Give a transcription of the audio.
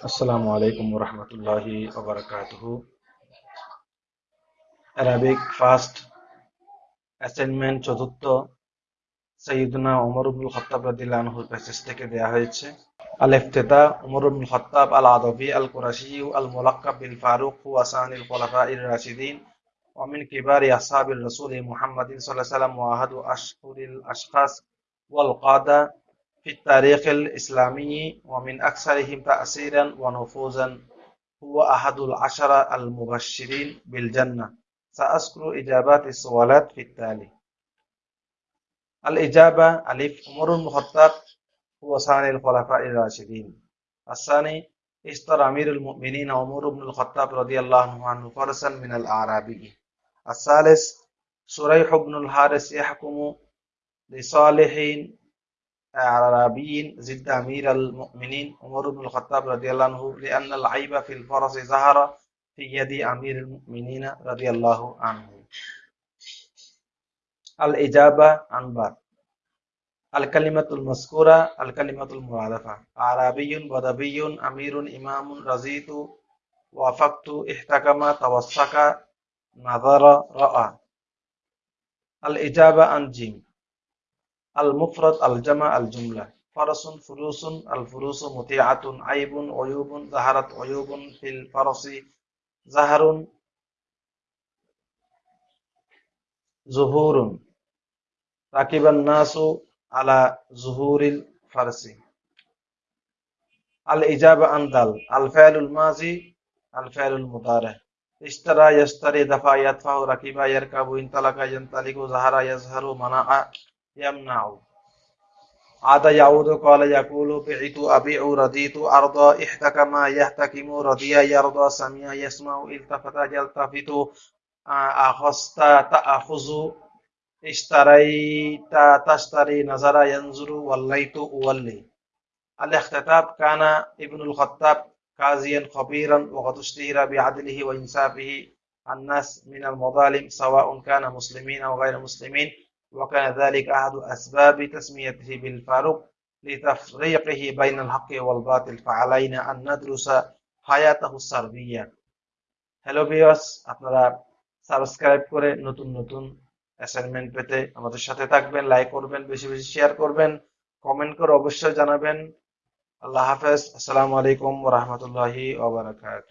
আসসালামু আলাইকুম রহমতুল্লাহি ওবরাকাতুহু অ্যারাবিক ফার্স্ট অ্যাসাইনমেন্ট চতুর্থ সৈয়দনা ওমর ইবনুল খত্তাব রাদিয়াল্লাহু আনহুর প্যাসেজ থেকে দেয়া হয়েছে আল ইফতিতা ওমর ইবনুল খত্তাব আল আদবি আল কুরাশি আল মুলাক্কাব বিল ফারুক হুয়া সানিল খুলাফাইর রাশিদিন ومن كبار أصحاب الرسول محمد صلى الله عليه وسلم وأحد أشهر الأشخاص والقادة في التاريخ الإسلامي ومن أكثرهم تأثيرا ونفوذا هو أحد العشرة المبشرين بالجنة. سأذكر إجابات السؤالات في التالي. الإجابة ألف عمر المخطط هو ثاني الخلفاء الراشدين. الثاني اشترى أمير المؤمنين عمر بن الخطاب رضي الله عنه فرسا من الأعرابي الثالث سريح بن الحارث يحكم لصالحين أعرابي زد أمير المؤمنين عمر بن الخطاب رضي الله عنه لأن العيب في الفرس ظهر في يد أمير المؤمنين رضي الله عنه. الإجابة عن بعد الكلمة المذكورة الكلمة المرادفة أعرابي بدوي أمير إمام رزيت وافقت احتكم توسك نظر رأى. الإجابة عن جيم. المفرد الجمع الجملة. فرس فروس الفروس مطيعة عيب عيوب ظهرت عيوب في الفرس زهر ظهور ركب الناس على ظهور الفرس. الإجابة عن دل الفعل الماضي الفعل المضارع. اشترى يشتري دفع يدفع ركب يركب انطلق ينطلق ظهر يظهر منع. يمنع عاد يعود قال يقول بعت أبيع رضيت أرضى احتكم يحتكم رضي يرضى سمع يسمع التفت يلتفت. أخذت تأخذ اشتريت تشتري نظر ينظر وليت أولي. الاختتاب كان ابن الخطاب قاضيا خبيرا وقد اشتهر بعدله وإنصافه الناس من المظالم سواء كان مسلمين أو غير مسلمين. وكان ذلك أحد أسباب تسميته بالفاروق لتفريقه بين الحق والباطل فعلينا أن ندرس حياته السربية হ্যালো ভিউয়ার্স আপনারা সাবস্ক্রাইব করে নতুন নতুন অ্যাসাইনমেন্ট পেতে আমাদের সাথে থাকবেন লাইক করবেন বেশি বেশি শেয়ার করবেন কমেন্ট করে অবশ্যই জানাবেন আল্লাহ হাফেজ আসসালামু আলাইকুম রহমতুল্লাহি ওবরাকাত